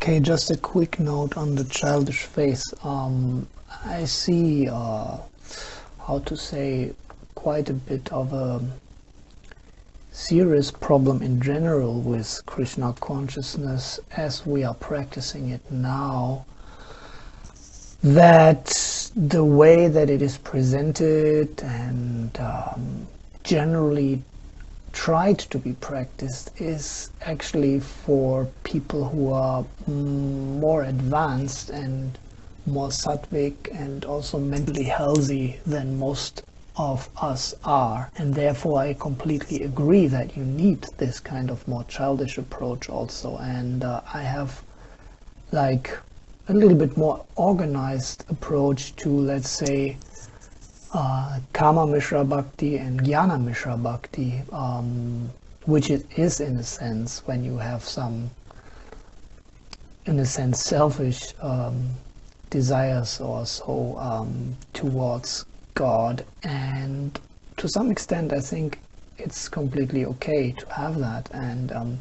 Okay, just a quick note on the childish face. Um, I see, uh, how to say, quite a bit of a serious problem in general with Krishna consciousness as we are practicing it now. That the way that it is presented and um, generally tried to be practiced is actually for people who are more advanced and more sattvic and also mentally healthy than most of us are. And therefore I completely agree that you need this kind of more childish approach also. And uh, I have like a little bit more organized approach to let's say uh, Kama Mishra Bhakti and Jnana Mishra Bhakti, um, which it is in a sense when you have some, in a sense, selfish um, desires or so um, towards God. And to some extent, I think it's completely okay to have that. And um,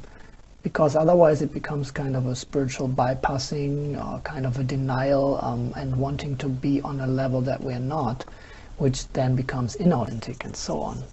because otherwise it becomes kind of a spiritual bypassing, or kind of a denial, um, and wanting to be on a level that we're not which then becomes inauthentic and so on.